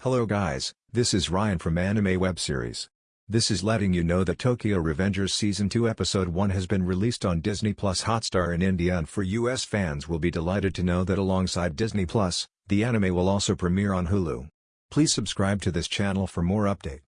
Hello guys, this is Ryan from Anime Web Series. This is letting you know that Tokyo Revengers Season 2 Episode 1 has been released on Disney Plus Hotstar in India and for US fans will be delighted to know that alongside Disney Plus, the anime will also premiere on Hulu. Please subscribe to this channel for more update.